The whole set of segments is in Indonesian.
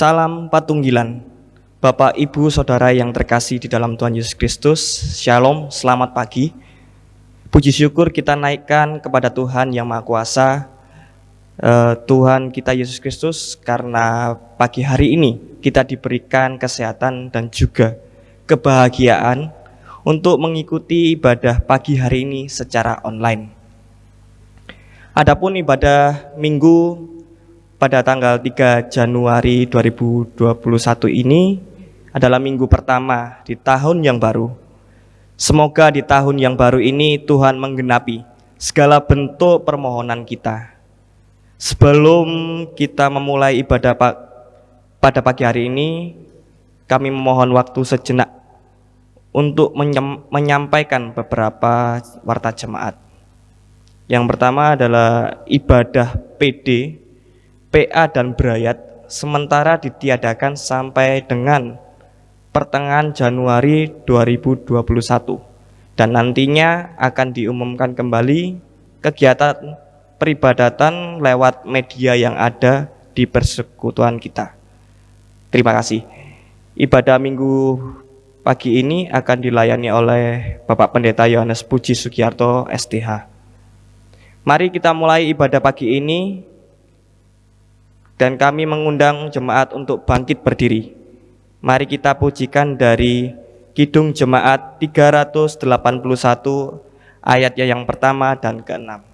Salam Patunggilan, Bapak, Ibu, Saudara yang terkasih di dalam Tuhan Yesus Kristus, Shalom, selamat pagi. Puji syukur kita naikkan kepada Tuhan yang Maha Kuasa, eh, Tuhan kita Yesus Kristus, karena pagi hari ini kita diberikan kesehatan dan juga kebahagiaan untuk mengikuti ibadah pagi hari ini secara online. Adapun ibadah minggu pada tanggal 3 Januari 2021 ini adalah minggu pertama di tahun yang baru. Semoga di tahun yang baru ini Tuhan menggenapi segala bentuk permohonan kita. Sebelum kita memulai ibadah pada pagi hari ini, kami memohon waktu sejenak untuk menyampaikan beberapa warta jemaat. Yang pertama adalah ibadah PD PA dan Brayat sementara ditiadakan sampai dengan pertengahan Januari 2021 dan nantinya akan diumumkan kembali kegiatan peribadatan lewat media yang ada di persekutuan kita. Terima kasih. Ibadah minggu pagi ini akan dilayani oleh Bapak Pendeta Yohanes Puji Sugiarto STH. Mari kita mulai ibadah pagi ini dan kami mengundang jemaat untuk bangkit berdiri. Mari kita pujikan dari Kidung Jemaat 381 ayatnya yang pertama dan keenam.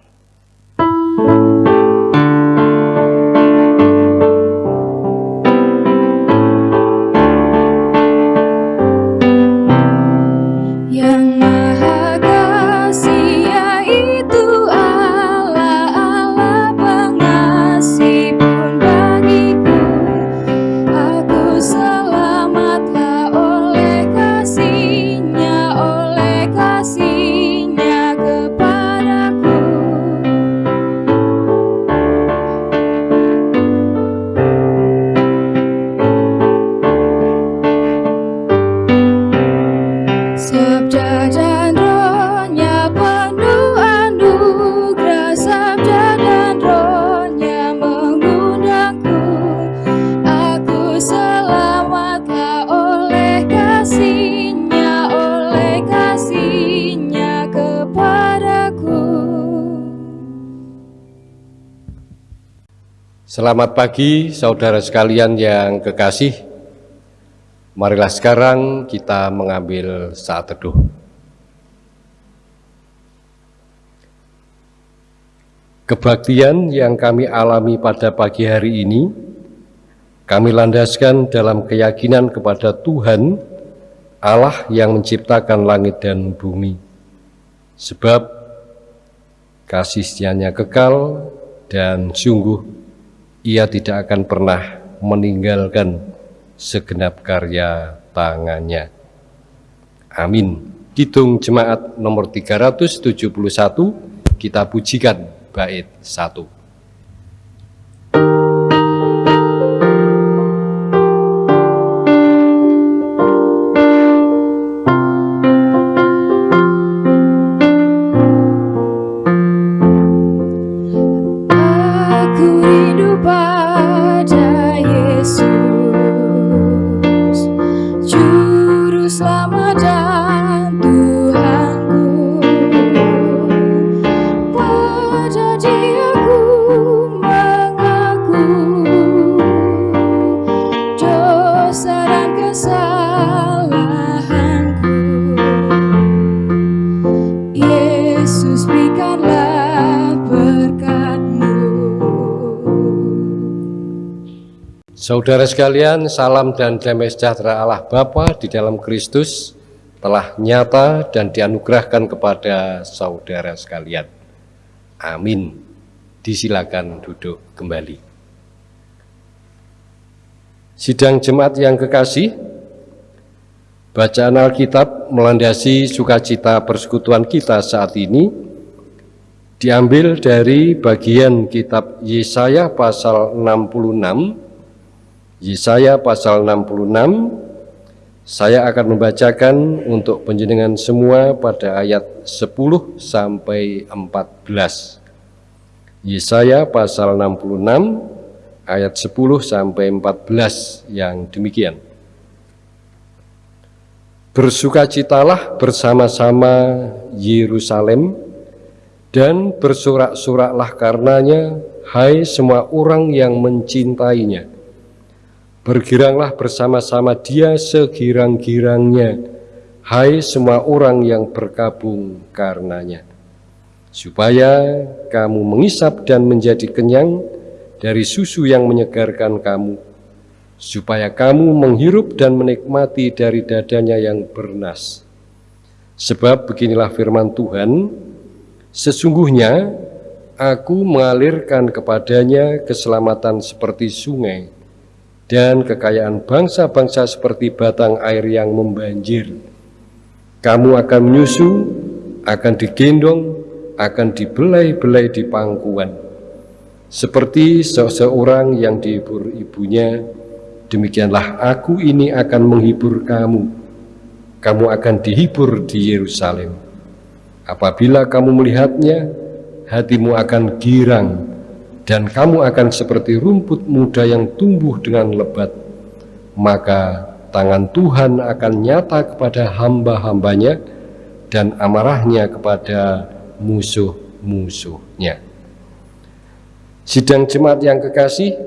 Selamat pagi saudara sekalian yang kekasih. Marilah sekarang kita mengambil saat teduh. Kebaktian yang kami alami pada pagi hari ini, kami landaskan dalam keyakinan kepada Tuhan, Allah yang menciptakan langit dan bumi. Sebab kasihnya kekal dan sungguh ia tidak akan pernah meninggalkan segenap karya tangannya. Amin. Hitung jemaat nomor 371, kita pujikan bait 1. Saudara sekalian, salam dan damai sejahtera Allah Bapa di dalam Kristus telah nyata dan dianugerahkan kepada saudara sekalian. Amin. Disilakan duduk kembali. Sidang jemaat yang kekasih, bacaan Alkitab melandasi sukacita persekutuan kita saat ini diambil dari bagian kitab Yesaya pasal 66 Yesaya pasal 66 saya akan membacakan untuk penjenengan semua pada ayat 10 sampai 14. Yesaya pasal 66 ayat 10 sampai 14 yang demikian. Bersukacitalah bersama-sama Yerusalem dan bersorak-soraklah karenanya, hai semua orang yang mencintainya. Bergiranglah bersama-sama dia segirang-girangnya, hai semua orang yang berkabung karenanya. Supaya kamu mengisap dan menjadi kenyang dari susu yang menyegarkan kamu, supaya kamu menghirup dan menikmati dari dadanya yang bernas. Sebab beginilah firman Tuhan, sesungguhnya aku mengalirkan kepadanya keselamatan seperti sungai dan kekayaan bangsa-bangsa seperti batang air yang membanjir. Kamu akan menyusu, akan digendong, akan dibelai-belai di pangkuan. Seperti seseorang yang dihibur ibunya, Demikianlah aku ini akan menghibur kamu. Kamu akan dihibur di Yerusalem. Apabila kamu melihatnya, hatimu akan girang, dan kamu akan seperti rumput muda yang tumbuh dengan lebat. Maka tangan Tuhan akan nyata kepada hamba-hambanya, dan amarahnya kepada musuh-musuhnya. Sidang jemaat yang kekasih,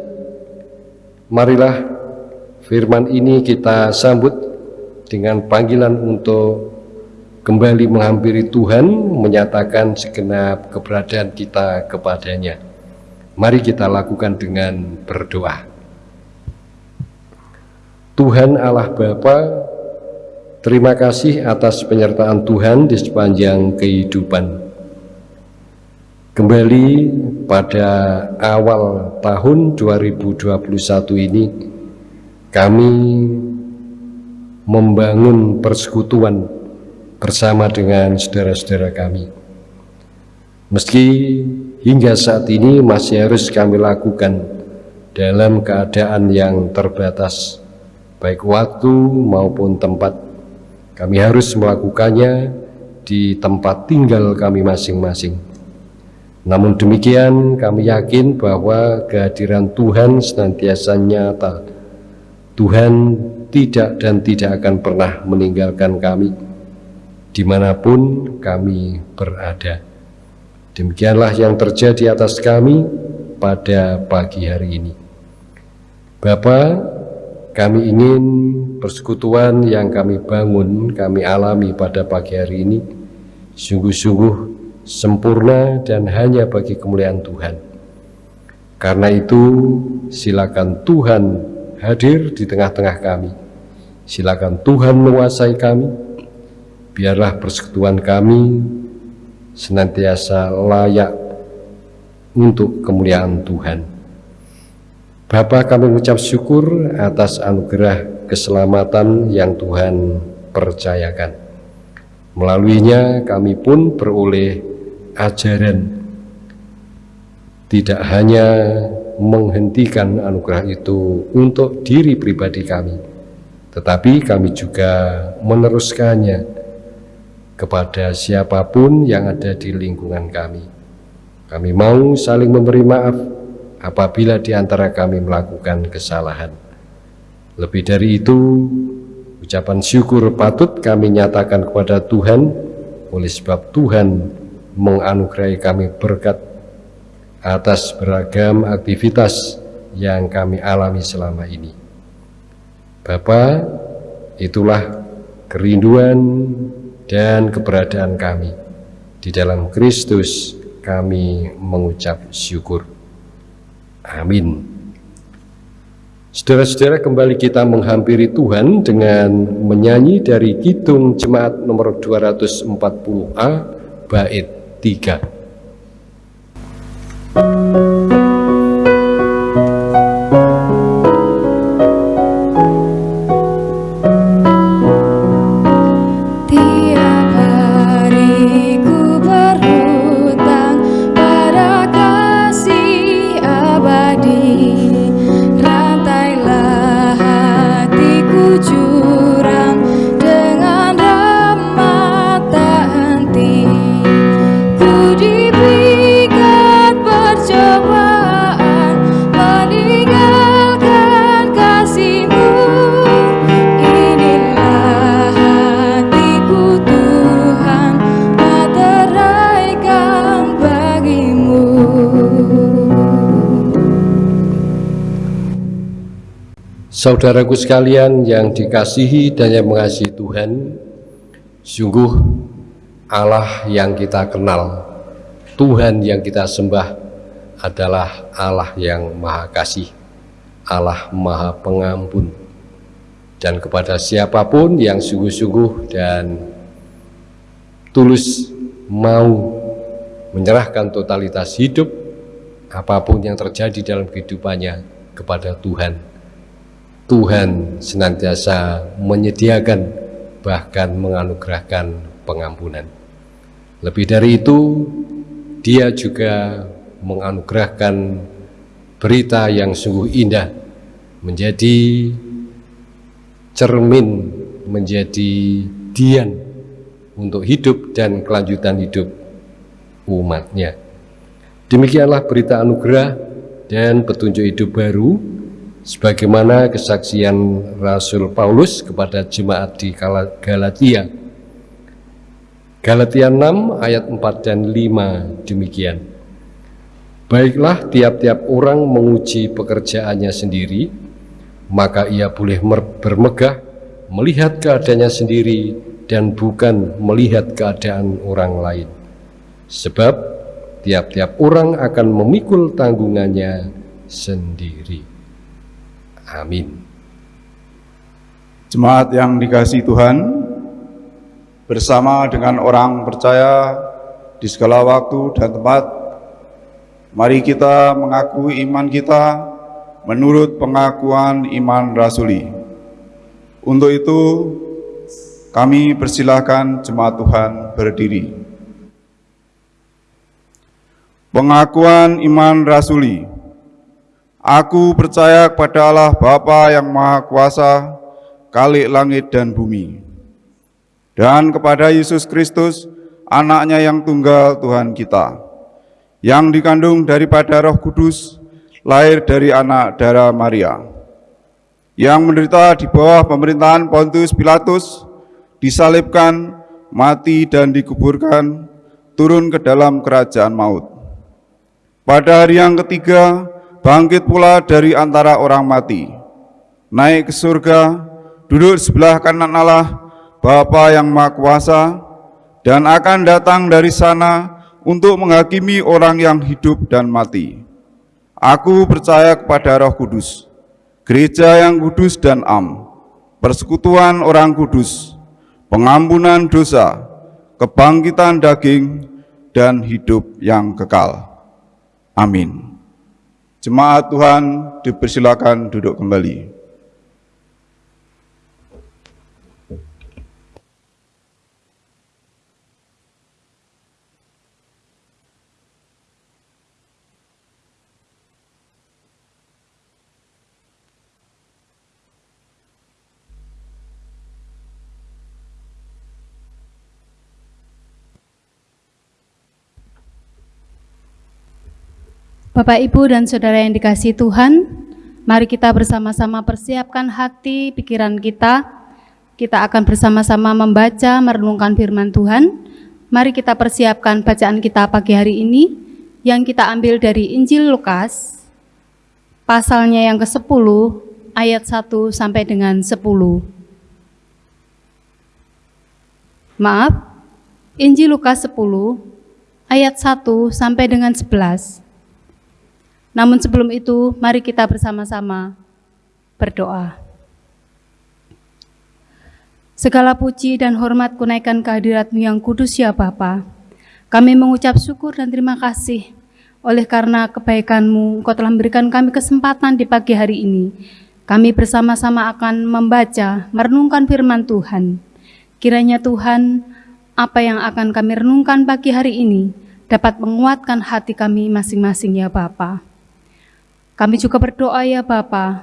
marilah Firman ini kita sambut dengan panggilan untuk kembali menghampiri Tuhan, menyatakan segenap keberadaan kita kepadanya. Mari kita lakukan dengan berdoa. Tuhan Allah Bapa, terima kasih atas penyertaan Tuhan di sepanjang kehidupan. Kembali pada awal tahun 2021 ini, kami membangun persekutuan bersama dengan saudara-saudara kami. Meski hingga saat ini masih harus kami lakukan dalam keadaan yang terbatas, baik waktu maupun tempat. Kami harus melakukannya di tempat tinggal kami masing-masing. Namun demikian, kami yakin bahwa kehadiran Tuhan senantiasa nyata Tuhan tidak dan tidak akan pernah meninggalkan kami di mana pun kami berada. Demikianlah yang terjadi atas kami pada pagi hari ini. Bapa, kami ingin persekutuan yang kami bangun, kami alami pada pagi hari ini, sungguh-sungguh sempurna dan hanya bagi kemuliaan Tuhan. Karena itu, silakan Tuhan hadir di tengah-tengah kami. Silakan Tuhan menguasai kami, biarlah persekutuan kami senantiasa layak untuk kemuliaan Tuhan. Bapa kami mengucap syukur atas anugerah keselamatan yang Tuhan percayakan. Melaluinya kami pun beroleh ajaran tidak hanya menghentikan anugerah itu untuk diri pribadi kami, tetapi kami juga meneruskannya kepada siapa pun yang ada di lingkungan kami. Kami mau saling memberi maaf apabila di antara kami melakukan kesalahan. Lebih dari itu, ucapan syukur patut kami nyatakan kepada Tuhan oleh sebab Tuhan menganugerahi kami berkat atas beragam aktivitas yang kami alami selama ini. Bapa, itulah kerinduan dan keberadaan kami. Di dalam Kristus kami mengucap syukur. Amin. Saudara-saudara kembali kita menghampiri Tuhan dengan menyanyi dari Kidung Jemaat nomor 240A bait 3. Saudaraku sekalian yang dikasihi dan yang mengasihi Tuhan, sungguh Allah yang kita kenal, Tuhan yang kita sembah adalah Allah yang Maha Kasih, Allah Maha Pengampun. Dan kepada siapa pun yang sungguh-sungguh dan tulus mau menyerahkan totalitas hidup apa pun yang terjadi dalam kehidupannya kepada Tuhan Tuhan senantiasa menyediakan bahkan menganugerahkan pengampunan. Lebih dari itu, dia juga menganugerahkan berita yang sungguh indah menjadi cermin, menjadi dian untuk hidup dan kelanjutan hidup umatnya. Demikianlah berita anugerah dan petunjuk hidup baru sebagaimana kesaksian Rasul Paulus kepada jemaat di Galatia. Galatia 6 ayat 4 dan 5 demikian. Baiklah tiap-tiap orang menguji pekerjaannya sendiri, maka ia boleh bermegah melihat keadaannya sendiri dan bukan melihat keadaan orang lain. Sebab tiap-tiap orang akan memikul tanggungannya sendiri. Amin. Jemaat yang dikasih Tuhan, bersama dengan orang percaya di segala waktu dan tempat, mari kita mengakui iman kita menurut pengakuan iman rasuli. Untuk itu, kami persilahkan jemaat Tuhan berdiri. Pengakuan iman rasuli. Aku percaya kepada Allah Bapa yang Maha Kuasa, Kalik langit dan bumi, dan kepada Yesus Kristus, anaknya yang tunggal Tuhan kita, yang dikandung daripada roh kudus, lahir dari anak darah Maria, yang menderita di bawah pemerintahan Pontius Pilatus, disalibkan, mati dan dikuburkan, turun ke dalam kerajaan maut. Pada hari yang ketiga, bangkit pula dari antara orang mati, naik ke surga, duduk sebelah kanan Allah, Bapa yang Maha Kuasa, dan akan datang dari sana untuk menghakimi orang yang hidup dan mati. Aku percaya kepada roh kudus, gereja yang kudus dan am, persekutuan orang kudus, pengampunan dosa, kebangkitan daging, dan hidup yang kekal. Amin. Jemaat Tuhan dipersilakan duduk kembali. Bapak, Ibu, dan Saudara yang dikasih Tuhan, mari kita bersama-sama persiapkan hati, pikiran kita. Kita akan bersama-sama membaca, merenungkan firman Tuhan. Mari kita persiapkan bacaan kita pagi hari ini, yang kita ambil dari Injil Lukas, pasalnya yang ke-10, ayat 1 sampai dengan 10. Maaf, Injil Lukas 10, ayat 1 sampai dengan 11. Namun sebelum itu, mari kita bersama-sama berdoa. Segala puji dan hormat kunaikan kehadiratmu yang kudus ya Bapa. Kami mengucap syukur dan terima kasih oleh karena kebaikanmu Engkau telah memberikan kami kesempatan di pagi hari ini. Kami bersama-sama akan membaca, merenungkan firman Tuhan. Kiranya Tuhan, apa yang akan kami renungkan pagi hari ini dapat menguatkan hati kami masing-masing ya Bapak. Kami juga berdoa ya Bapa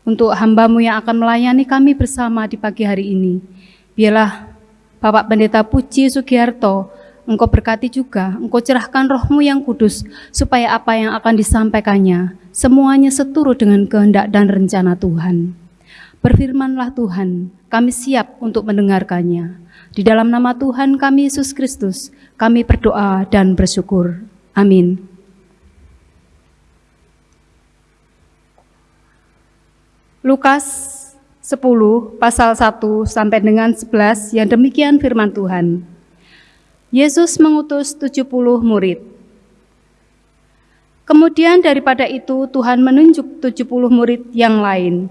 untuk hambamu yang akan melayani kami bersama di pagi hari ini. Biarlah Bapak Pendeta Puji Sugiharto, Engkau berkati juga, Engkau cerahkan rohmu yang kudus, supaya apa yang akan disampaikannya, semuanya seturut dengan kehendak dan rencana Tuhan. Berfirmanlah Tuhan, kami siap untuk mendengarkannya. Di dalam nama Tuhan kami Yesus Kristus, kami berdoa dan bersyukur. Amin. Lukas 10 pasal 1 sampai dengan 11 yang demikian firman Tuhan. Yesus mengutus 70 murid. Kemudian daripada itu Tuhan menunjuk 70 murid yang lain.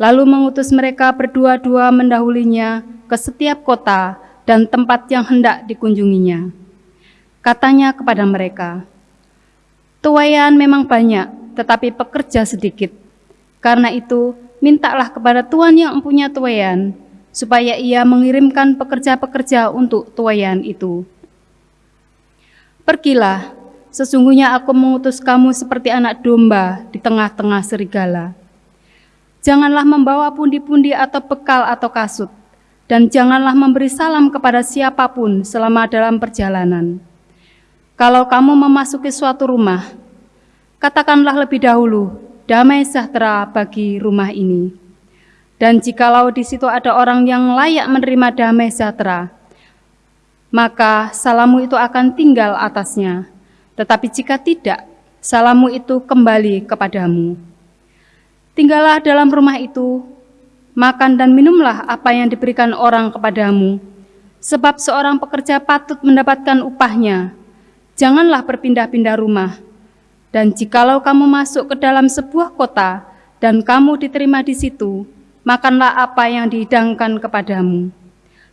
Lalu mengutus mereka berdua-dua mendahulinya ke setiap kota dan tempat yang hendak dikunjunginya. Katanya kepada mereka, Tuayan memang banyak, tetapi pekerja sedikit. Karena itu, mintalah kepada Tuhan yang mempunyai tuayan, supaya ia mengirimkan pekerja-pekerja untuk tuayan itu. Pergilah, sesungguhnya aku mengutus kamu seperti anak domba di tengah-tengah serigala. Janganlah membawa pundi-pundi atau bekal atau kasut, dan janganlah memberi salam kepada siapa pun selama dalam perjalanan. Kalau kamu memasuki suatu rumah, katakanlah lebih dahulu, damai sejahtera bagi rumah ini. Dan jikalau di situ ada orang yang layak menerima damai sejahtera, maka salamu itu akan tinggal atasnya. Tetapi jika tidak, salamu itu kembali kepadamu. Tinggallah dalam rumah itu, makan dan minumlah apa yang diberikan orang kepadamu, sebab seorang pekerja patut mendapatkan upahnya janganlah berpindah-pindah rumah. Dan jikalau kamu masuk ke dalam sebuah kota dan kamu diterima di situ, makanlah apa yang dihidangkan kepadamu.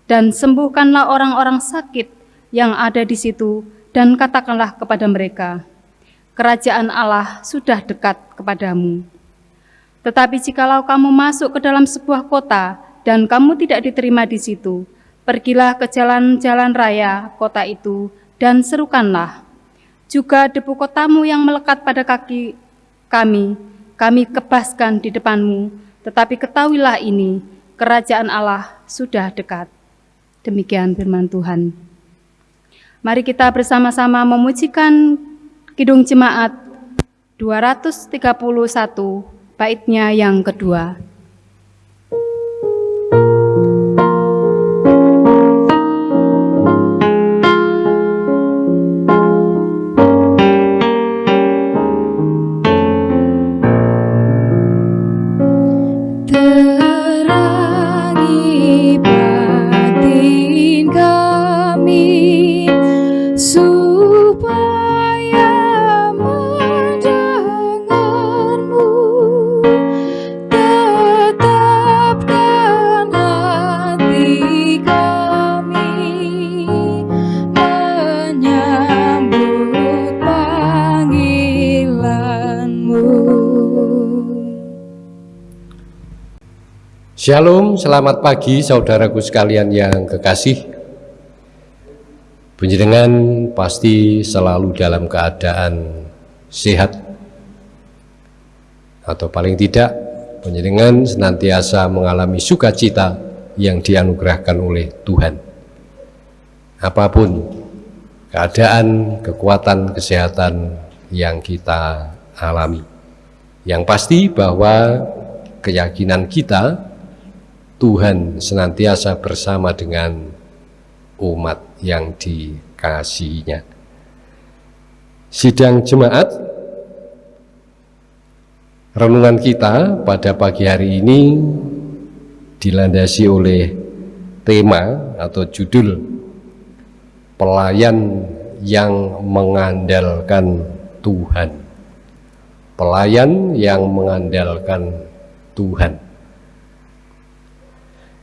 Dan sembuhkanlah orang-orang sakit yang ada di situ dan katakanlah kepada mereka, kerajaan Allah sudah dekat kepadamu. Tetapi jikalau kamu masuk ke dalam sebuah kota dan kamu tidak diterima di situ, pergilah ke jalan-jalan raya kota itu dan serukanlah. Juga debu kotamu yang melekat pada kaki kami, kami kebaskan di depanmu, tetapi ketahuilah ini, kerajaan Allah sudah dekat. Demikian firman Tuhan. Mari kita bersama-sama memujikan Kidung Jemaat 231, baitnya yang kedua. Shalom, selamat pagi saudaraku sekalian yang kekasih. Penjenengan pasti selalu dalam keadaan sehat atau paling tidak penjenengan senantiasa mengalami sukacita yang dianugerahkan oleh Tuhan. Apa pun keadaan, kekuatan, kesehatan yang kita alami. Yang pasti bahwa keyakinan kita Tuhan senantiasa bersama dengan umat yang dikasihinya. Sidang jemaat, renungan kita pada pagi hari ini dilandasi oleh tema atau judul pelayan yang mengandalkan Tuhan. Pelayan yang mengandalkan Tuhan.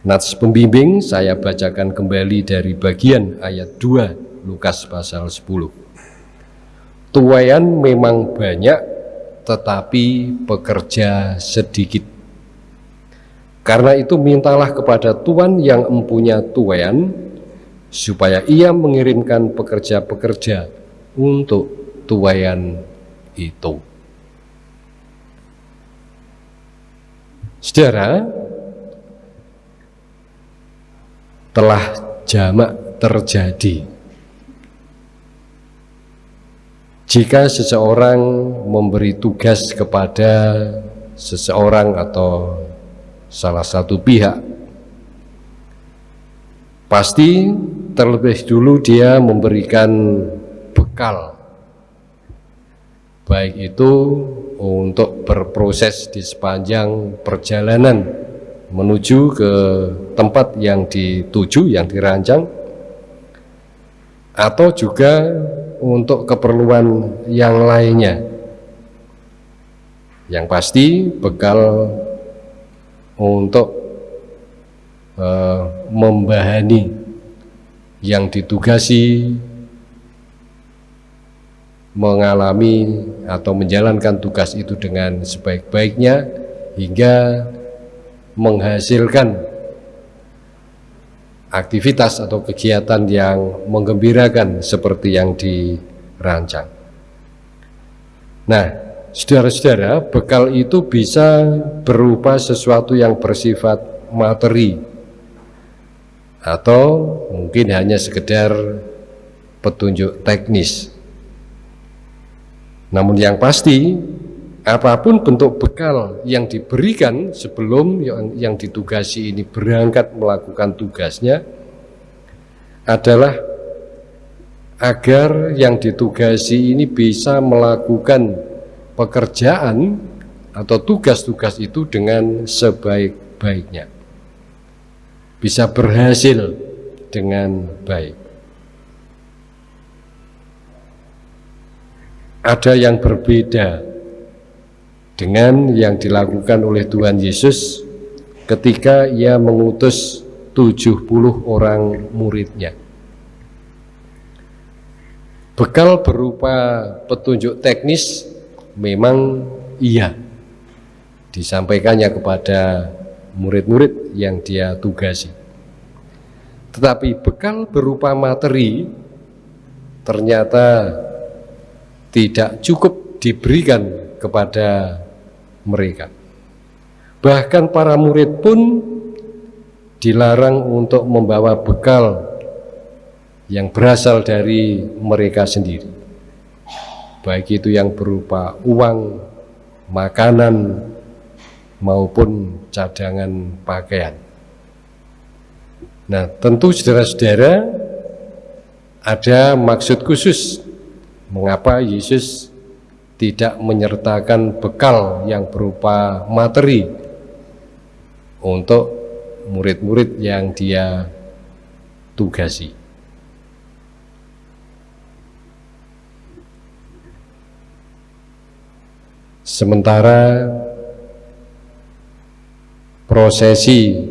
Nats pembimbing saya bacakan kembali dari bagian ayat 2 Lukas pasal 10. Tuayan memang banyak tetapi pekerja sedikit. Karena itu mintalah kepada Tuhan yang mempunyai tuayan supaya ia mengirimkan pekerja-pekerja untuk tuayan itu. Saudara, telah jamak terjadi. Jika seseorang memberi tugas kepada seseorang atau salah satu pihak, pasti terlebih dulu dia memberikan bekal baik itu untuk berproses di sepanjang perjalanan menuju ke tempat yang dituju, yang dirancang, atau juga untuk keperluan yang lainnya. Yang pasti bekal untuk uh, membahani yang ditugasi mengalami atau menjalankan tugas itu dengan sebaik-baiknya hingga menghasilkan aktivitas atau kegiatan yang menggembirakan seperti yang dirancang. Nah, saudara-saudara, bekal itu bisa berupa sesuatu yang bersifat materi atau mungkin hanya sekedar petunjuk teknis namun yang pasti, apa pun bentuk bekal yang diberikan sebelum yang, yang ditugasi ini berangkat melakukan tugasnya adalah agar yang ditugasi ini bisa melakukan pekerjaan atau tugas-tugas itu dengan sebaik-baiknya. Bisa berhasil dengan baik. ada yang berbeda dengan yang dilakukan oleh Tuhan Yesus ketika ia mengutus 70 orang muridnya. Bekal berupa petunjuk teknis memang iya disampaikannya kepada murid-murid yang dia tugasi. Tetapi bekal berupa materi ternyata tidak cukup diberikan kepada mereka. Bahkan para murid pun dilarang untuk membawa bekal yang berasal dari mereka sendiri. Baik itu yang berupa uang, makanan, maupun cadangan pakaian. Nah, tentu saudara-saudara ada maksud khusus mengapa Yesus tidak menyertakan bekal yang berupa materi untuk murid-murid yang dia tugasi. Sementara prosesi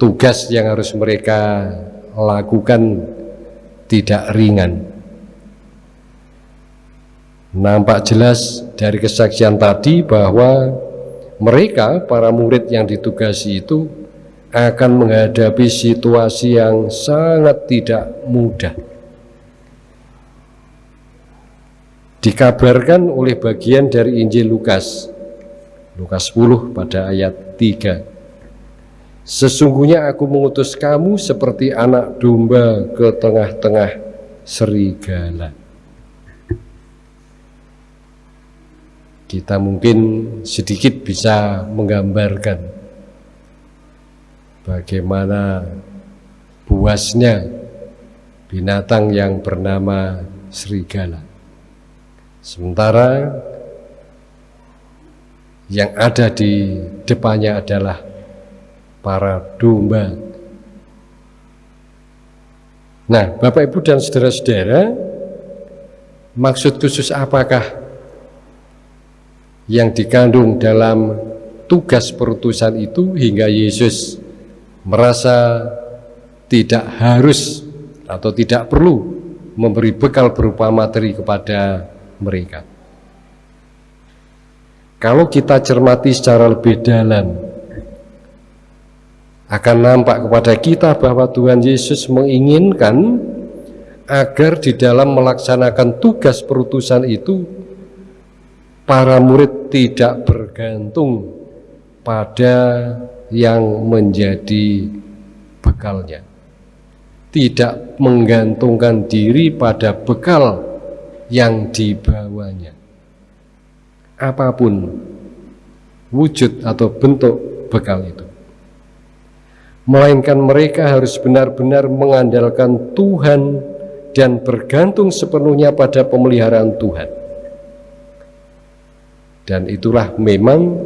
tugas yang harus mereka lakukan tidak ringan. Nampak jelas dari kesaksian tadi bahwa mereka, para murid yang ditugasi itu akan menghadapi situasi yang sangat tidak mudah. Dikabarkan oleh bagian dari Injil Lukas, Lukas 10 pada ayat 3. Sesungguhnya aku mengutus kamu seperti anak domba ke tengah-tengah serigala. Kita mungkin sedikit bisa menggambarkan bagaimana buasnya binatang yang bernama serigala. Sementara yang ada di depannya adalah para domba. Nah, Bapak Ibu dan saudara-saudara, maksud khusus apakah yang dikandung dalam tugas perutusan itu hingga Yesus merasa tidak harus atau tidak perlu memberi bekal berupa materi kepada mereka. Kalau kita cermati secara lebih dalam, akan nampak kepada kita bahwa Tuhan Yesus menginginkan agar di dalam melaksanakan tugas perutusan itu para murid tidak bergantung pada yang menjadi bekalnya. Tidak menggantungkan diri pada bekal yang dibawanya. Apa pun wujud atau bentuk bekal itu. Melainkan mereka harus benar-benar mengandalkan Tuhan dan bergantung sepenuhnya pada pemeliharaan Tuhan Dan itulah memang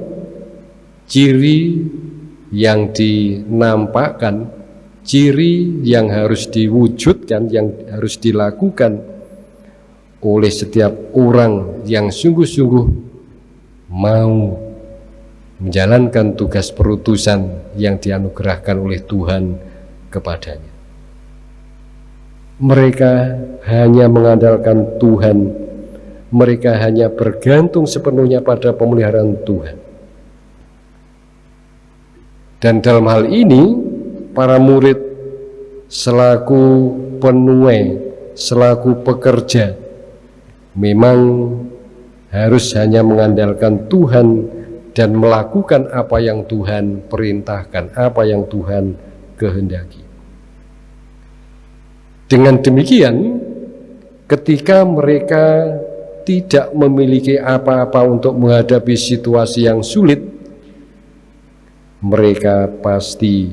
ciri yang dinampakkan, ciri yang harus diwujudkan, yang harus dilakukan oleh setiap orang yang sungguh-sungguh mau menjalankan tugas perutusan yang dianugerahkan oleh Tuhan kepadanya. Mereka hanya mengandalkan Tuhan mereka hanya bergantung sepenuhnya pada pemeliharaan Tuhan. Dan dalam hal ini, para murid selaku penuai, selaku pekerja, memang harus hanya mengandalkan Tuhan dan melakukan apa yang Tuhan perintahkan, apa yang Tuhan kehendaki. Dengan demikian, ketika mereka tidak memiliki apa-apa untuk menghadapi situasi yang sulit, mereka pasti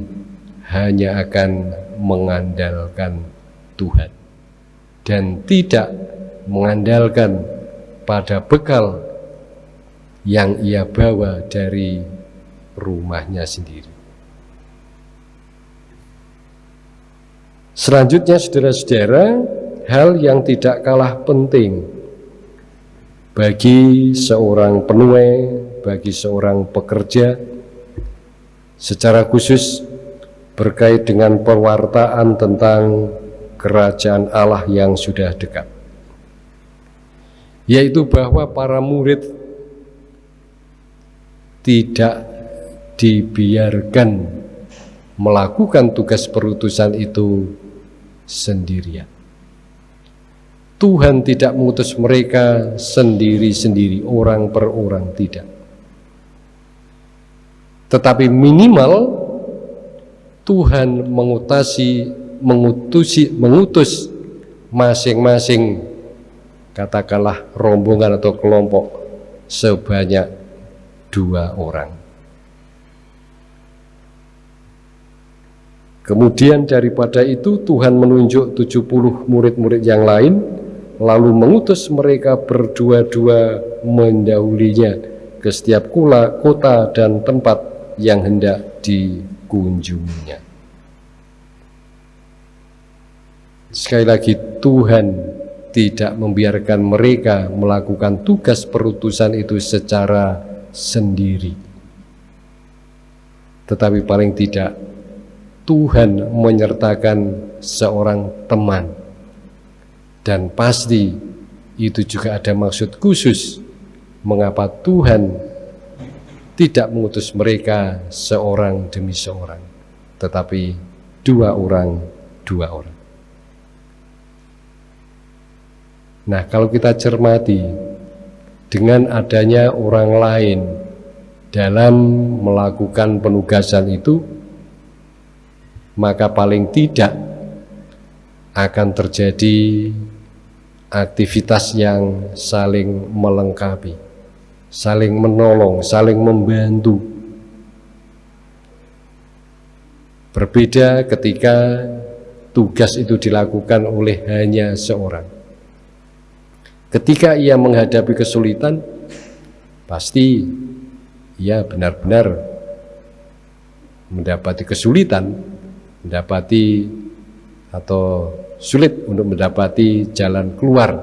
hanya akan mengandalkan Tuhan dan tidak mengandalkan pada bekal yang ia bawa dari rumahnya sendiri. Selanjutnya saudara-saudara, hal yang tidak kalah penting bagi seorang penuai, bagi seorang pekerja, secara khusus berkait dengan pewartaan tentang kerajaan Allah yang sudah dekat. Yaitu bahwa para murid tidak dibiarkan melakukan tugas perutusan itu sendirian. Tuhan tidak mengutus mereka sendiri-sendiri, orang per orang, tidak. Tetapi minimal Tuhan mengutasi, mengutusi, mengutus masing-masing katakanlah rombongan atau kelompok sebanyak dua orang. Kemudian daripada itu Tuhan menunjuk 70 murid-murid yang lain lalu mengutus mereka berdua-dua mendahulinya ke setiap kula, kota dan tempat yang hendak dikunjunginya. Sekali lagi Tuhan tidak membiarkan mereka melakukan tugas perutusan itu secara sendiri. Tetapi paling tidak Tuhan menyertakan seorang teman dan pasti itu juga ada maksud khusus mengapa Tuhan tidak mengutus mereka seorang demi seorang, tetapi dua orang, dua orang. Nah, kalau kita cermati dengan adanya orang lain dalam melakukan penugasan itu, maka paling tidak akan terjadi aktivitas yang saling melengkapi, saling menolong, saling membantu. Berbeda ketika tugas itu dilakukan oleh hanya seorang. Ketika ia menghadapi kesulitan, pasti ia benar-benar mendapati kesulitan, mendapati atau sulit untuk mendapati jalan keluar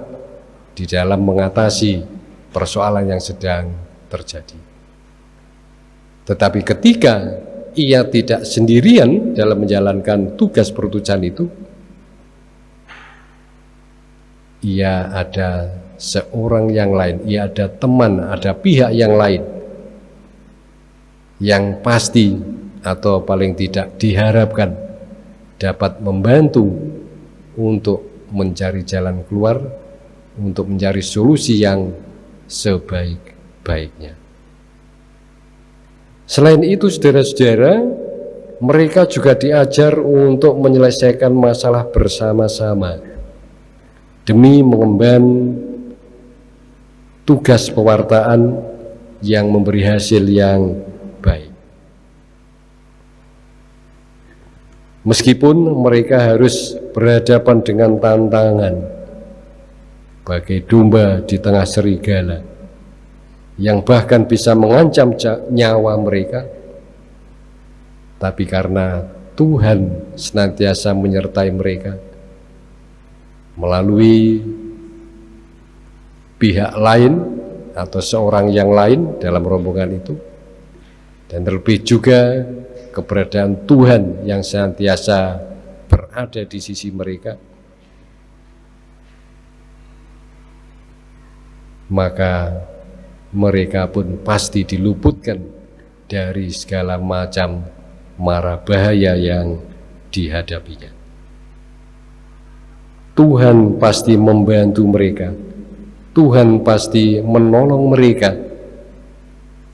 di dalam mengatasi persoalan yang sedang terjadi. Tetapi ketika ia tidak sendirian dalam menjalankan tugas perutusan itu, ia ada seorang yang lain, ia ada teman, ada pihak yang lain yang pasti atau paling tidak diharapkan dapat membantu untuk mencari jalan keluar, untuk mencari solusi yang sebaik-baiknya. Selain itu, saudara-saudara, mereka juga diajar untuk menyelesaikan masalah bersama-sama demi mengemban tugas pewartaan yang memberi hasil yang baik. Meskipun mereka harus berhadapan dengan tantangan bagai domba di tengah serigala. yang bahkan bisa mengancam nyawa mereka, tapi karena Tuhan senantiasa menyertai mereka melalui pihak lain atau seorang yang lain dalam rombongan itu, dan terlebih juga keberadaan Tuhan yang senantiasa berada di sisi mereka maka mereka pun pasti diluputkan dari segala macam mara bahaya yang dihadapinya. Tuhan pasti membantu mereka. Tuhan pasti menolong mereka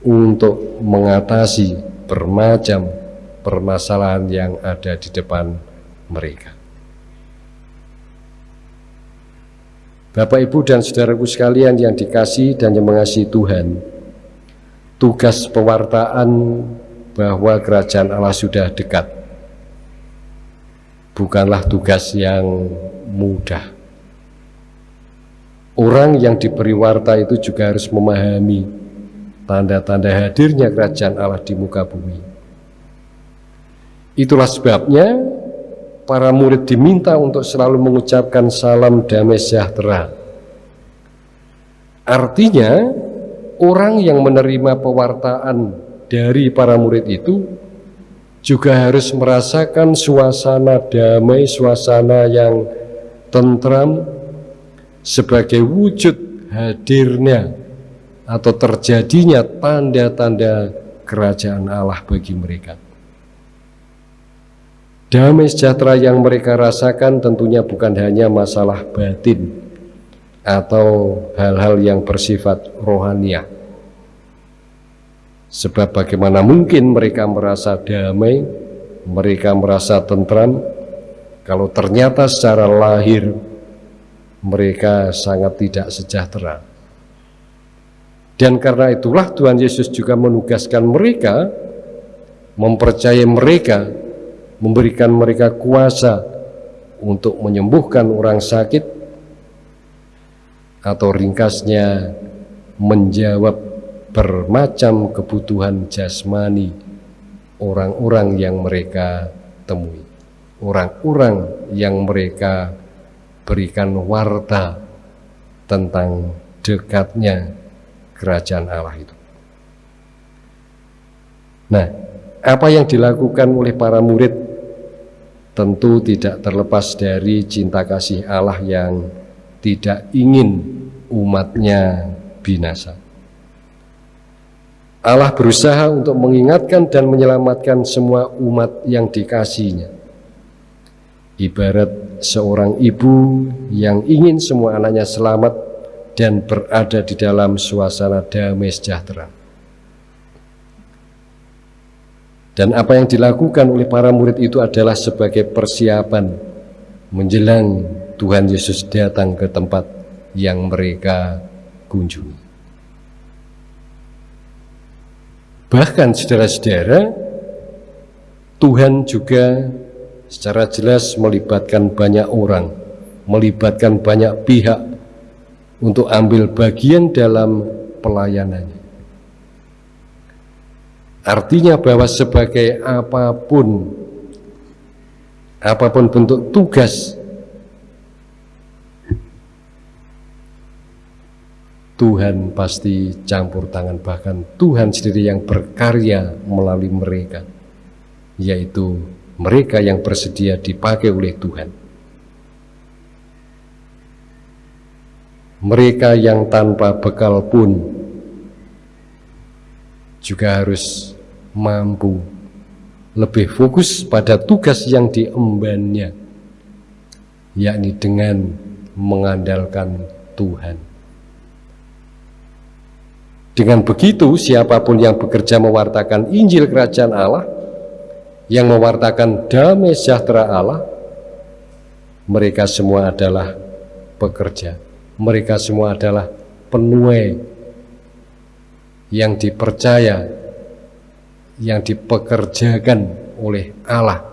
untuk mengatasi bermacam permasalahan yang ada di depan mereka. Bapak, Ibu, dan saudaraku sekalian yang dikasih dan yang mengasihi Tuhan, tugas pewartaan bahwa kerajaan Allah sudah dekat bukanlah tugas yang mudah. Orang yang diberi warta itu juga harus memahami tanda-tanda hadirnya kerajaan Allah di muka bumi. Itulah sebabnya para murid diminta untuk selalu mengucapkan salam damai sejahtera. Artinya, orang yang menerima pewartaan dari para murid itu juga harus merasakan suasana damai, suasana yang tentram sebagai wujud hadirnya atau terjadinya tanda-tanda kerajaan Allah bagi mereka. Damai sejahtera yang mereka rasakan tentunya bukan hanya masalah batin atau hal-hal yang bersifat rohaniah. Sebab bagaimana mungkin mereka merasa damai, mereka merasa tentram, kalau ternyata secara lahir mereka sangat tidak sejahtera. Dan karena itulah Tuhan Yesus juga menugaskan mereka, mempercayai mereka memberikan mereka kuasa untuk menyembuhkan orang sakit atau ringkasnya menjawab bermacam kebutuhan jasmani orang-orang yang mereka temui. Orang-orang yang mereka berikan warta tentang dekatnya kerajaan Allah itu. Nah apa yang dilakukan oleh para murid tentu tidak terlepas dari cinta kasih Allah yang tidak ingin umatnya binasa. Allah berusaha untuk mengingatkan dan menyelamatkan semua umat yang dikasihnya. Ibarat seorang ibu yang ingin semua anaknya selamat dan berada di dalam suasana damai sejahtera. Dan apa yang dilakukan oleh para murid itu adalah sebagai persiapan menjelang Tuhan Yesus datang ke tempat yang mereka kunjungi. Bahkan saudara-saudara, Tuhan juga secara jelas melibatkan banyak orang, melibatkan banyak pihak untuk ambil bagian dalam pelayanannya. Artinya bahwa sebagai apa pun apa pun bentuk tugas Tuhan pasti campur tangan. Bahkan Tuhan sendiri yang berkarya melalui mereka yaitu mereka yang bersedia dipakai oleh Tuhan. Mereka yang tanpa bekal pun juga harus mampu. Lebih fokus pada tugas yang diembannya yakni dengan mengandalkan Tuhan. Dengan begitu siapa pun yang bekerja mewartakan Injil Kerajaan Allah yang mewartakan damai sejahtera Allah mereka semua adalah pekerja. Mereka semua adalah penuai yang dipercaya, yang dipekerjakan oleh Allah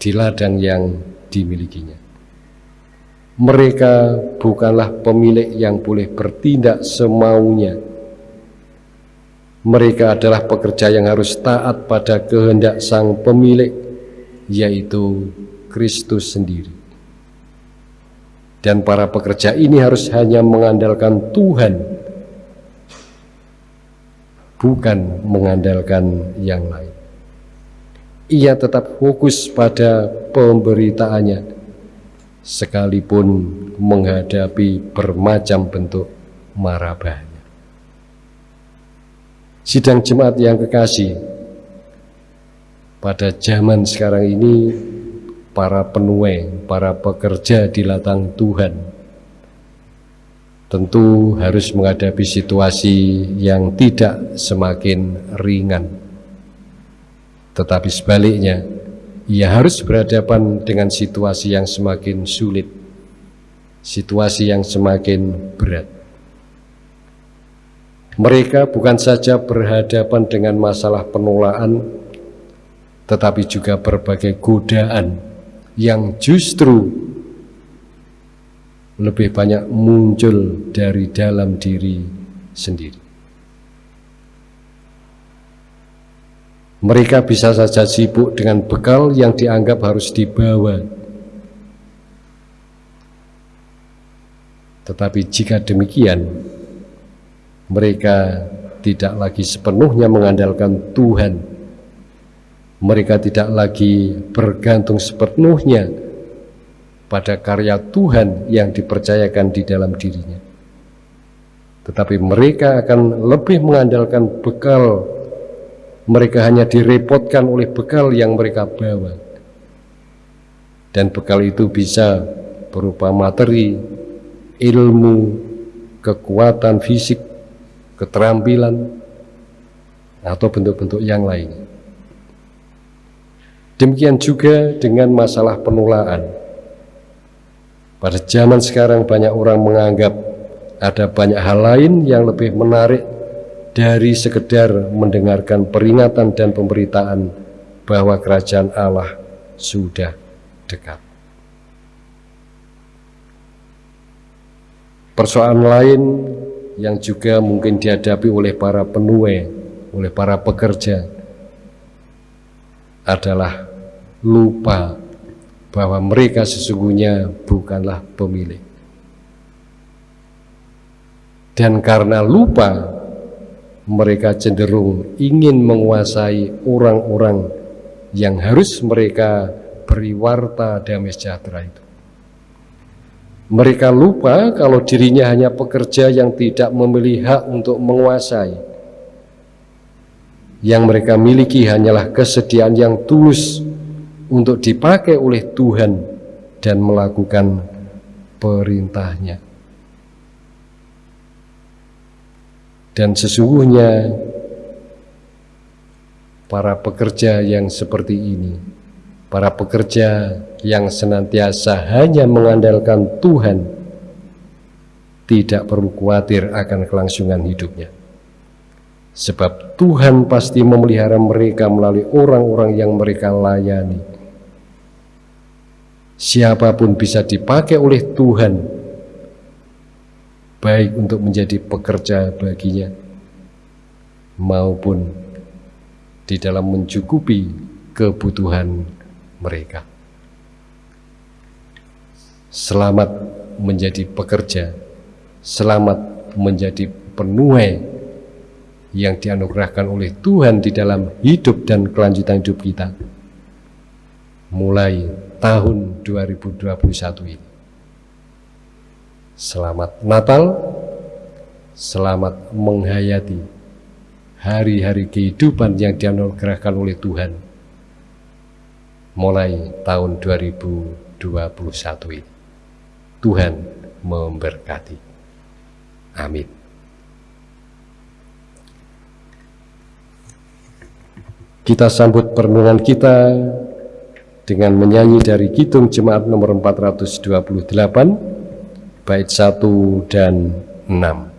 di ladang yang dimilikinya. Mereka bukanlah pemilik yang boleh bertindak semaunya, Mereka adalah pekerja yang harus taat pada kehendak sang pemilik, yaitu Kristus sendiri. Dan para pekerja ini harus hanya mengandalkan Tuhan, bukan mengandalkan yang lain. Ia tetap fokus pada pemberitaannya, sekalipun menghadapi bermacam bentuk marabahnya. Sidang jemaat yang kekasih, pada zaman sekarang ini para penuai, para pekerja di latang Tuhan tentu harus menghadapi situasi yang tidak semakin ringan. Tetapi sebaliknya, ia harus berhadapan dengan situasi yang semakin sulit, situasi yang semakin berat. Mereka bukan saja berhadapan dengan masalah penolakan, tetapi juga berbagai godaan yang justru lebih banyak muncul dari dalam diri sendiri. Mereka bisa saja sibuk dengan bekal yang dianggap harus dibawa. Tetapi jika demikian, mereka tidak lagi sepenuhnya mengandalkan Tuhan. Mereka tidak lagi bergantung sepenuhnya pada karya Tuhan yang dipercayakan di dalam dirinya. Tetapi mereka akan lebih mengandalkan bekal mereka hanya direpotkan oleh bekal yang mereka bawa. Dan bekal itu bisa berupa materi, ilmu, kekuatan fisik, keterampilan, atau bentuk-bentuk yang lain. Demikian juga dengan masalah penulaan. Pada zaman sekarang banyak orang menganggap ada banyak hal lain yang lebih menarik dari sekedar mendengarkan peringatan dan pemberitaan bahwa kerajaan Allah sudah dekat. Persoalan lain yang juga mungkin dihadapi oleh para penuai, oleh para pekerja adalah lupa bahwa mereka sesungguhnya bukanlah pemilik. Dan karena lupa mereka cenderung ingin menguasai orang-orang yang harus mereka beri warta damai sejahtera itu. Mereka lupa kalau dirinya hanya pekerja yang tidak memilih hak untuk menguasai. Yang mereka miliki hanyalah kesediaan yang tulus untuk dipakai oleh Tuhan dan melakukan perintahnya. Dan sesungguhnya para pekerja yang seperti ini, para pekerja yang senantiasa hanya mengandalkan Tuhan, tidak perlu khawatir akan kelangsungan hidupnya. Sebab Tuhan pasti memelihara mereka melalui orang-orang yang mereka layani. Siapa pun bisa dipakai oleh Tuhan baik untuk menjadi pekerja baginya maupun di dalam mencukupi kebutuhan mereka. Selamat menjadi pekerja, selamat menjadi penuai yang dianugerahkan oleh Tuhan di dalam hidup dan kelanjutan hidup kita mulai tahun 2021 ini. Selamat Natal, selamat menghayati hari-hari kehidupan yang dianugerahkan oleh Tuhan mulai tahun 2021 ini. Tuhan memberkati. Amin. Kita sambut perenungan kita dengan menyanyi dari Kidung Jemaat nomor 428 bait 1 dan 6.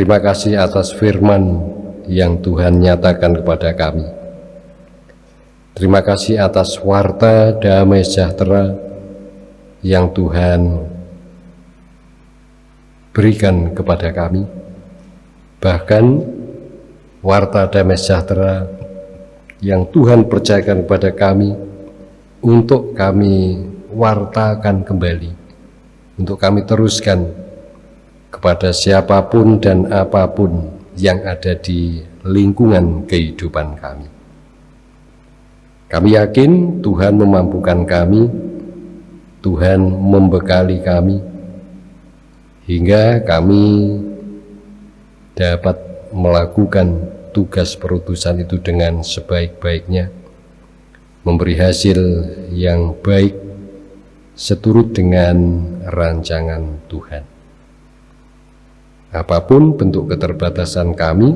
Terima kasih atas firman yang Tuhan nyatakan kepada kami. Terima kasih atas warta damai sejahtera yang Tuhan berikan kepada kami. Bahkan warta damai sejahtera yang Tuhan percayakan kepada kami untuk kami wartakan kembali, untuk kami teruskan kepada siapa pun dan apa pun yang ada di lingkungan kehidupan kami. Kami yakin Tuhan memampukan kami, Tuhan membekali kami, hingga kami dapat melakukan tugas perutusan itu dengan sebaik-baiknya memberi hasil yang baik seturut dengan rancangan Tuhan. Apa pun bentuk keterbatasan kami,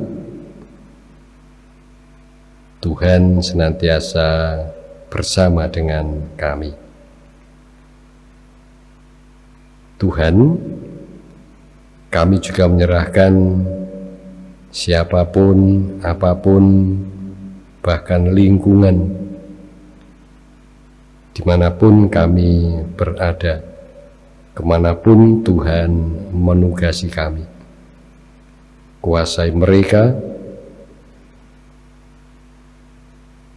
Tuhan senantiasa bersama dengan kami. Tuhan, kami juga menyerahkan siapa pun, apa pun, bahkan lingkungan di mana pun kami berada, ke mana pun Tuhan menugasi kami. Kuasai mereka,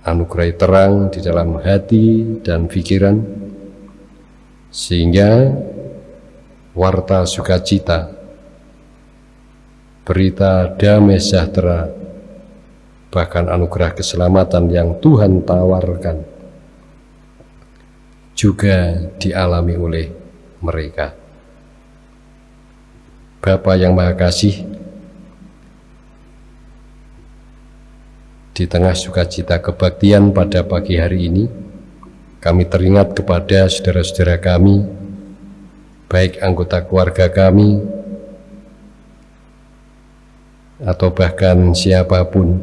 anugerai terang di dalam hati dan pikiran, sehingga warta sukacita, berita damai sejahtera, bahkan anugerah keselamatan yang Tuhan tawarkan, juga dialami oleh mereka. Bapa yang Maha Kasih, di tengah sukacita kebaktian pada pagi hari ini, kami teringat kepada saudara-saudara kami, baik anggota keluarga kami, atau bahkan siapa pun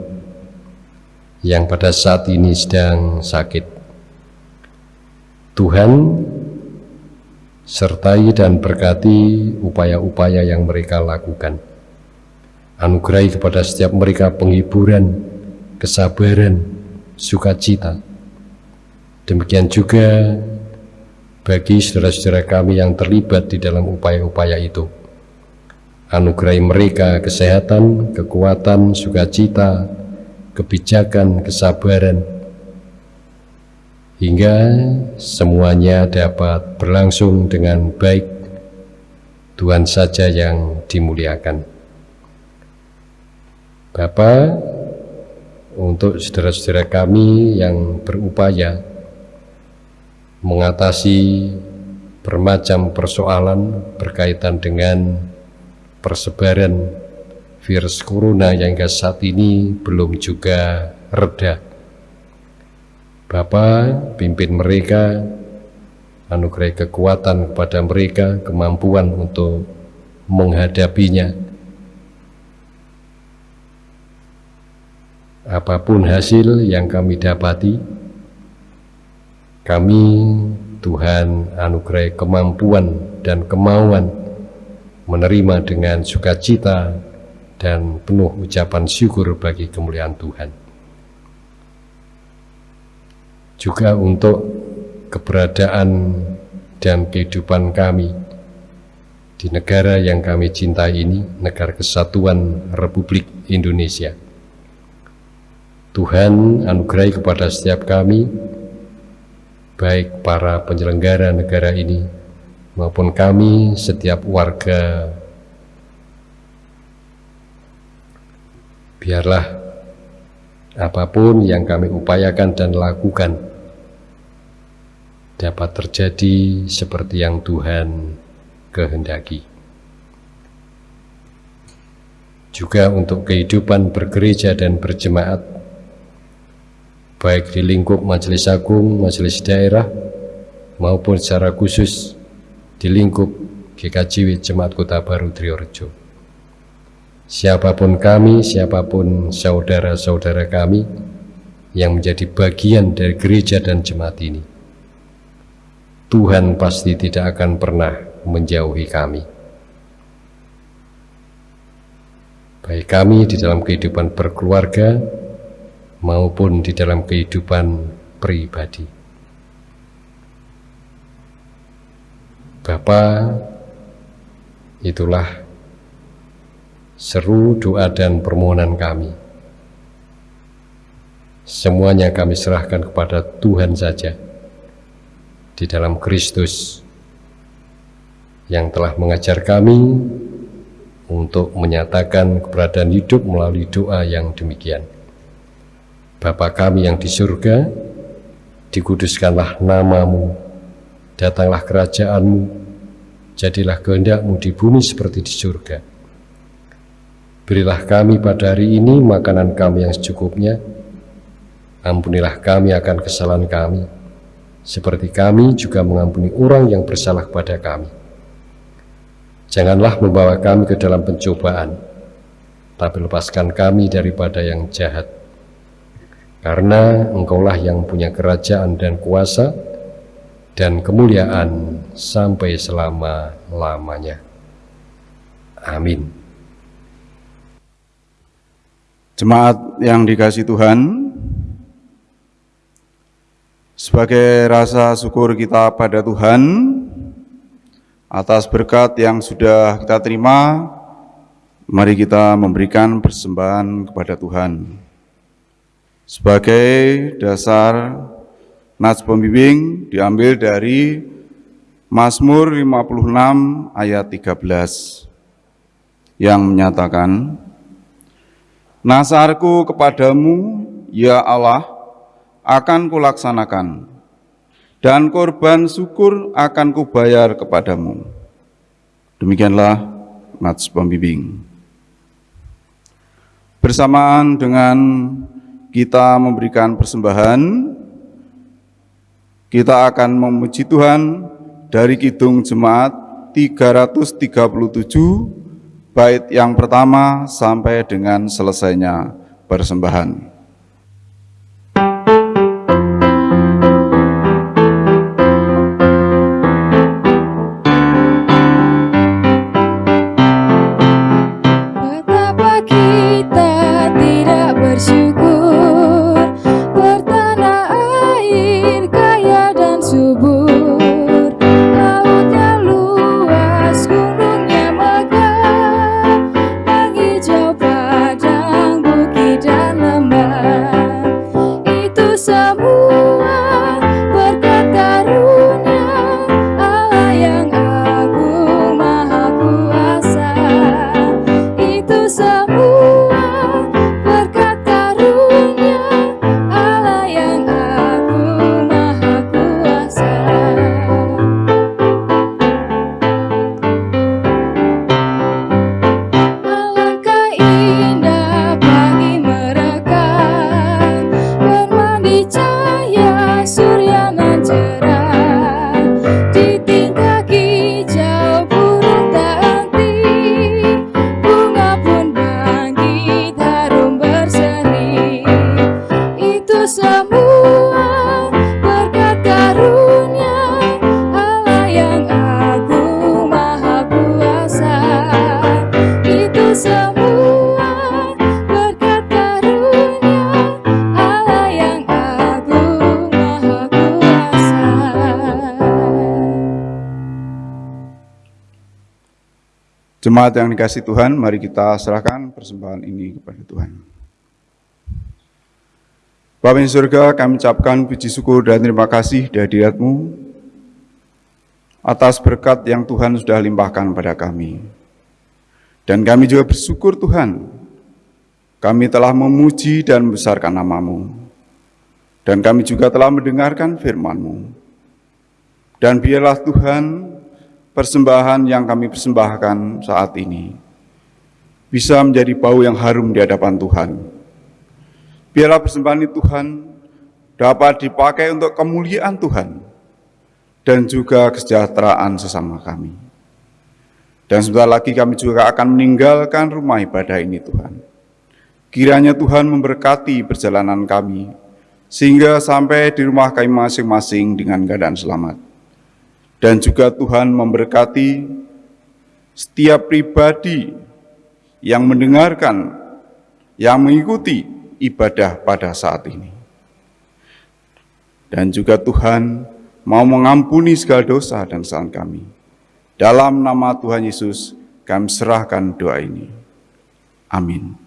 yang pada saat ini sedang sakit Tuhan sertai dan berkati upaya-upaya yang mereka lakukan. Anugerai kepada setiap mereka penghiburan, kesabaran, sukacita. Demikian juga bagi saudara-saudara kami yang terlibat di dalam upaya-upaya itu. Anugerai mereka kesehatan, kekuatan, sukacita, kebijakan, kesabaran, hingga semuanya dapat berlangsung dengan baik Tuhan saja yang dimuliakan Bapak untuk saudara-saudara kami yang berupaya mengatasi bermacam persoalan berkaitan dengan persebaran virus corona yang hingga saat ini belum juga reda Bapa, pimpin mereka, anugerah kekuatan kepada mereka, kemampuan untuk menghadapinya. Apa pun hasil yang kami dapati, kami Tuhan anugerah kemampuan dan kemauan menerima dengan sukacita dan penuh ucapan syukur bagi kemuliaan Tuhan juga untuk keberadaan dan kehidupan kami di negara yang kami cintai ini, negara kesatuan Republik Indonesia. Tuhan anugerai kepada setiap kami, baik para penyelenggara negara ini maupun kami setiap warga biarlah apa pun yang kami upayakan dan lakukan dapat terjadi seperti yang Tuhan kehendaki. Juga untuk kehidupan bergereja dan berjemaat, baik di lingkup majelis agung, majelis daerah, maupun secara khusus di lingkup GKJW Jemaat Kota Baru Triorejo siapa pun kami, siapa pun saudara-saudara kami yang menjadi bagian dari gereja dan jemaat ini. Tuhan pasti tidak akan pernah menjauhi kami. Baik kami di dalam kehidupan berkeluarga maupun di dalam kehidupan pribadi. Bapa, itulah seru doa dan permohonan kami. Semuanya kami serahkan kepada Tuhan saja di dalam Kristus yang telah mengajar kami untuk menyatakan keberadaan hidup melalui doa yang demikian. Bapa kami yang di surga, dikuduskanlah namamu, datanglah kerajaanmu, jadilah kehendakmu di bumi seperti di surga. Berilah kami pada hari ini makanan kami yang secukupnya, ampunilah kami akan kesalahan kami, seperti kami juga mengampuni orang yang bersalah kepada kami. Janganlah membawa kami ke dalam pencobaan, tapi lepaskan kami daripada yang jahat. Karena engkaulah yang punya kerajaan dan kuasa dan kemuliaan sampai selama-lamanya. Amin. Jemaat yang dikasih Tuhan, sebagai rasa syukur kita pada Tuhan atas berkat yang sudah kita terima, mari kita memberikan persembahan kepada Tuhan. Sebagai dasar Nats pembimbing diambil dari Mazmur 56 ayat 13 yang menyatakan, Nasarku kepadamu, ya Allah, akan kulaksanakan, dan korban syukur akan kubayar kepadamu. Demikianlah nats pembimbing. Bersamaan dengan kita memberikan persembahan, kita akan memuji Tuhan dari Kidung Jemaat 337 bait yang pertama sampai dengan selesainya persembahan. Jemaat yang dikasih Tuhan, mari kita serahkan persembahan ini kepada Tuhan. Bapak di surga, kami ucapkan puji syukur dan terima kasih di hadiratmu atas berkat yang Tuhan sudah limpahkan pada kami. Dan kami juga bersyukur Tuhan, kami telah memuji dan membesarkan namamu. Dan kami juga telah mendengarkan firman-Mu. Dan biarlah Tuhan persembahan yang kami persembahkan saat ini bisa menjadi bau yang harum di hadapan Tuhan. Biarlah persembahan ini Tuhan dapat dipakai untuk kemuliaan Tuhan dan juga kesejahteraan sesama kami. Dan sebentar lagi kami juga akan meninggalkan rumah ibadah ini Tuhan. Kiranya Tuhan memberkati perjalanan kami, sehingga sampai di rumah kami masing-masing dengan keadaan selamat. Dan juga Tuhan memberkati setiap pribadi yang mendengarkan, yang mengikuti ibadah pada saat ini. Dan juga Tuhan mau mengampuni segala dosa dan kesalahan kami. Dalam nama Tuhan Yesus, kami serahkan doa ini. Amin.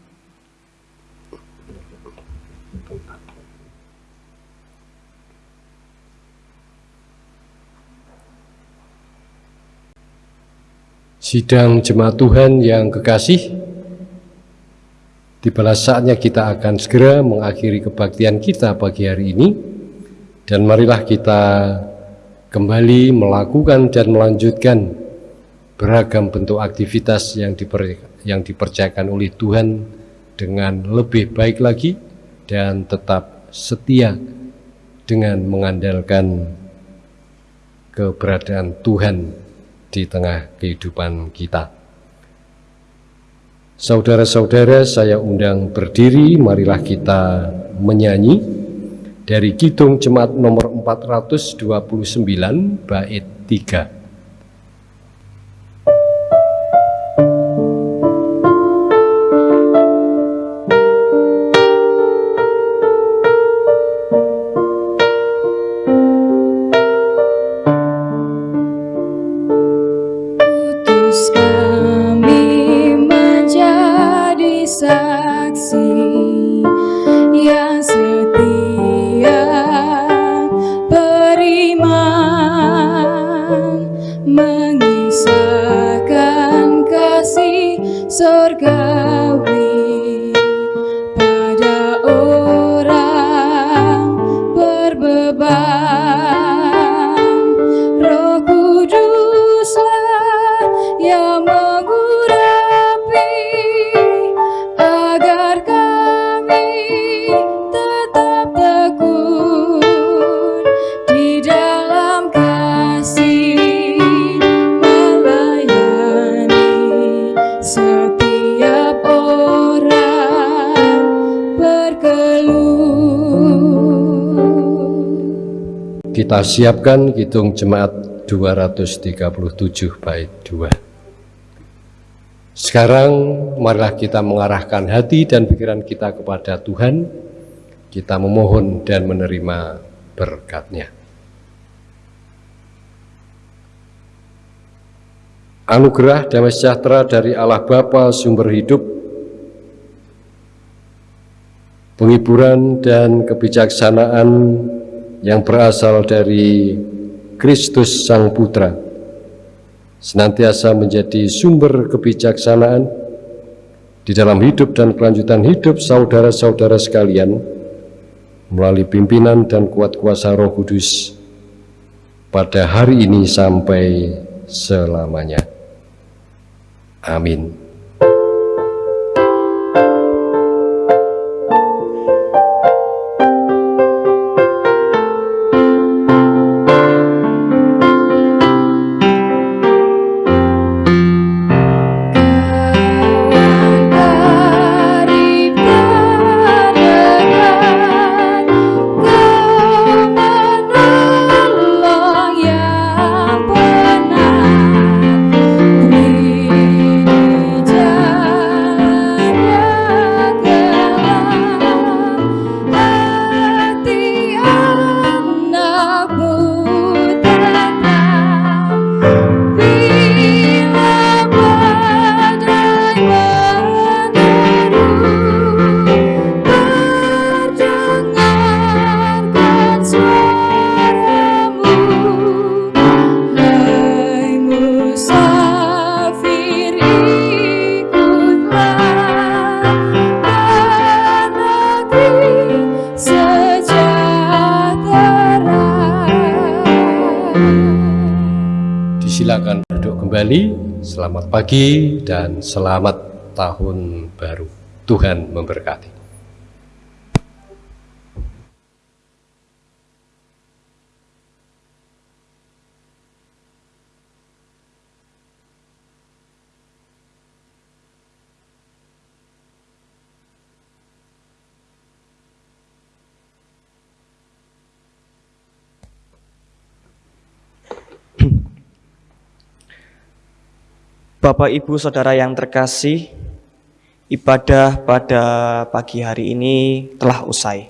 Sidang jemaat Tuhan yang kekasih, tibalah saatnya kita akan segera mengakhiri kebaktian kita pagi hari ini. Dan marilah kita kembali melakukan dan melanjutkan beragam bentuk aktivitas yang, diper, yang dipercayakan oleh Tuhan dengan lebih baik lagi dan tetap setia dengan mengandalkan keberadaan Tuhan di tengah kehidupan kita. Saudara-saudara, saya undang berdiri, marilah kita menyanyi dari Kidung Jemaat nomor 429 bait 3. Kita siapkan hitung jemaat 237 bait 2. Sekarang marilah kita mengarahkan hati dan pikiran kita kepada Tuhan. Kita memohon dan menerima berkatnya. Anugerah damai sejahtera dari Allah Bapa sumber hidup, penghiburan dan kebijaksanaan yang berasal dari Kristus Sang Putra senantiasa menjadi sumber kebijaksanaan di dalam hidup dan kelanjutan hidup saudara-saudara sekalian melalui pimpinan dan kuat kuasa roh kudus pada hari ini sampai selamanya. Amin. Pagi dan selamat tahun baru. Tuhan memberkati. Bapak, Ibu, Saudara yang terkasih, ibadah pada pagi hari ini telah usai.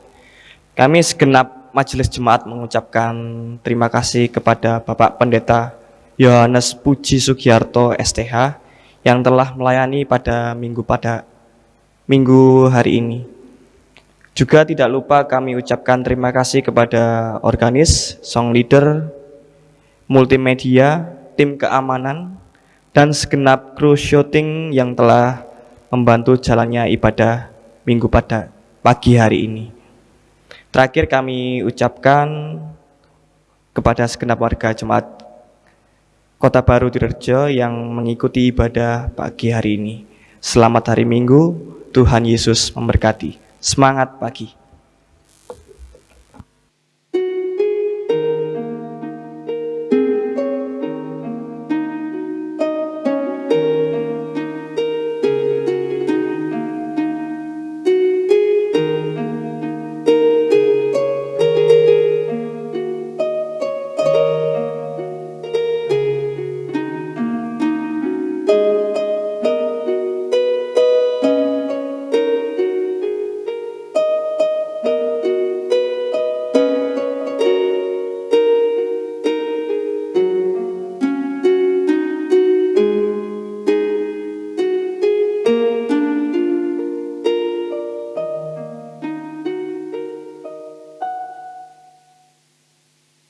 Kami segenap majelis jemaat mengucapkan terima kasih kepada Bapak Pendeta Yohanes Puji Sugiarto STH yang telah melayani pada minggu pada minggu hari ini. Juga tidak lupa kami ucapkan terima kasih kepada organis, song leader, multimedia, tim keamanan, dan segenap kru syuting yang telah membantu jalannya ibadah minggu pada pagi hari ini. Terakhir kami ucapkan kepada segenap warga jemaat Kota Baru Direjo yang mengikuti ibadah pagi hari ini. Selamat hari Minggu, Tuhan Yesus memberkati. Semangat pagi.